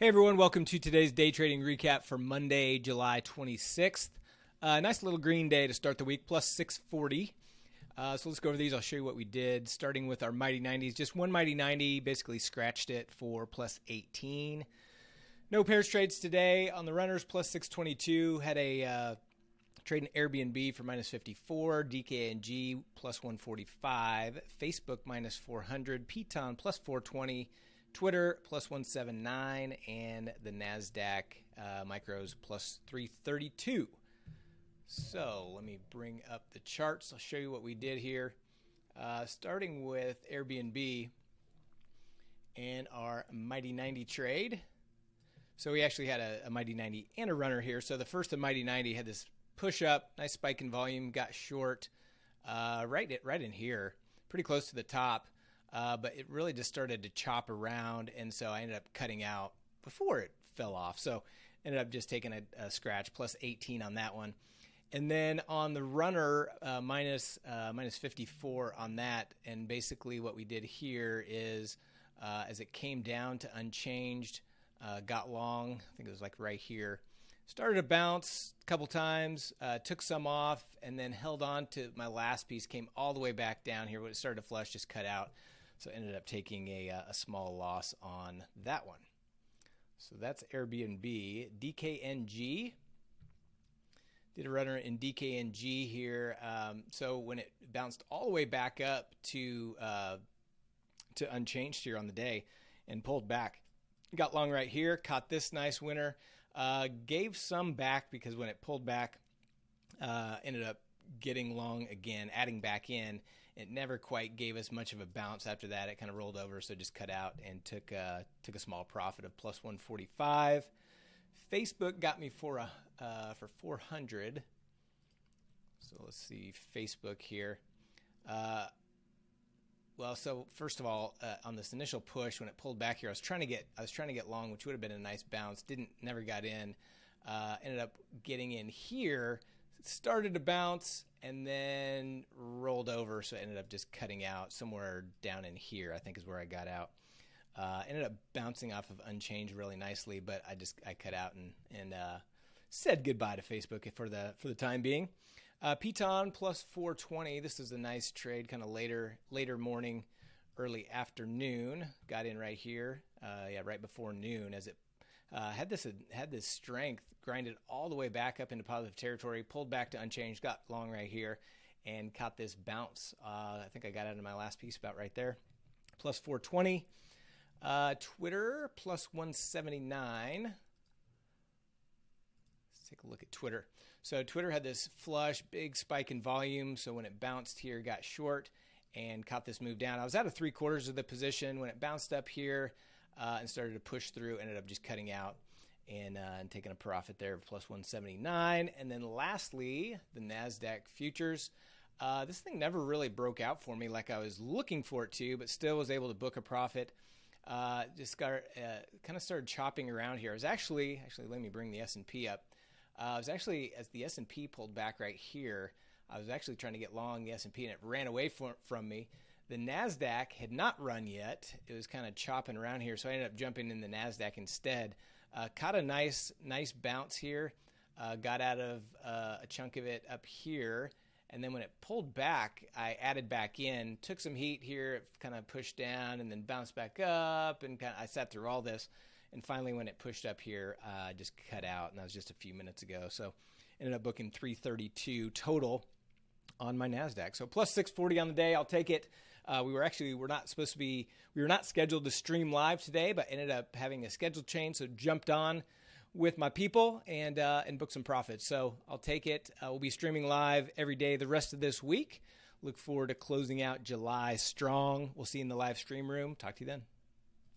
Hey everyone, welcome to today's day trading recap for Monday, July 26th. Uh, nice little green day to start the week, plus 640. Uh, so let's go over these. I'll show you what we did, starting with our Mighty 90s. Just one Mighty 90, basically scratched it for plus 18. No pairs trades today. On the runners, plus 622. Had a uh, trade in Airbnb for minus 54, DKNG plus 145, Facebook minus 400, Piton plus 420. Twitter plus 179 and the NASDAQ uh, micros plus 332. So let me bring up the charts. I'll show you what we did here. Uh, starting with Airbnb and our Mighty 90 trade. So we actually had a, a Mighty 90 and a runner here. So the first of Mighty 90 had this push up, nice spike in volume, got short uh, right, right in here, pretty close to the top. Uh, but it really just started to chop around, and so I ended up cutting out before it fell off. So ended up just taking a, a scratch plus 18 on that one. And then on the runner, uh, minus, uh, minus 54 on that. And basically, what we did here is uh, as it came down to unchanged, uh, got long, I think it was like right here, started to bounce a couple times, uh, took some off, and then held on to my last piece, came all the way back down here. When it started to flush, just cut out. So ended up taking a, uh, a small loss on that one. So that's Airbnb. DKNG. Did a runner in DKNG here. Um, so when it bounced all the way back up to uh, to unchanged here on the day and pulled back, got long right here. Caught this nice winner. Uh, gave some back because when it pulled back, uh, ended up getting long again, adding back in. It never quite gave us much of a bounce after that. It kind of rolled over, so just cut out and took uh, took a small profit of plus 145. Facebook got me for a uh, for 400. So let's see Facebook here. Uh, well, so first of all, uh, on this initial push when it pulled back here, I was trying to get I was trying to get long, which would have been a nice bounce. Didn't never got in. Uh, ended up getting in here started to bounce and then rolled over, so I ended up just cutting out somewhere down in here. I think is where I got out. Uh, ended up bouncing off of unchanged really nicely, but I just I cut out and and uh, said goodbye to Facebook for the for the time being. Uh, Piton plus 420. This is a nice trade, kind of later later morning, early afternoon. Got in right here, uh, yeah, right before noon as it uh, had this had this strength, grinded all the way back up into positive territory, pulled back to unchanged, got long right here, and caught this bounce. Uh, I think I got out of my last piece about right there. Plus 420. Uh, Twitter plus 179. Let's take a look at Twitter. So Twitter had this flush, big spike in volume. So when it bounced here, got short and caught this move down. I was out of three quarters of the position when it bounced up here uh, and started to push through. Ended up just cutting out and, uh, and taking a profit there of plus 179. And then lastly, the NASDAQ futures. Uh, this thing never really broke out for me like I was looking for it to, but still was able to book a profit. Uh, just got uh, kind of started chopping around here. I was actually actually let me bring the S and P up. Uh, I was actually as the S and P pulled back right here. I was actually trying to get long the S and P and it ran away from, from me. The NASDAQ had not run yet. It was kind of chopping around here, so I ended up jumping in the NASDAQ instead. Uh, caught a nice, nice bounce here. Uh, got out of uh, a chunk of it up here. And then when it pulled back, I added back in, took some heat here, it kind of pushed down and then bounced back up. And kind of, I sat through all this. And finally, when it pushed up here, uh, I just cut out. And that was just a few minutes ago. So ended up booking 332 total on my NASDAQ. So plus 640 on the day. I'll take it. Uh, we were actually we're not supposed to be we were not scheduled to stream live today, but ended up having a schedule change, so jumped on with my people and uh, and booked some profits. So I'll take it. Uh, we'll be streaming live every day the rest of this week. Look forward to closing out July strong. We'll see you in the live stream room. Talk to you then.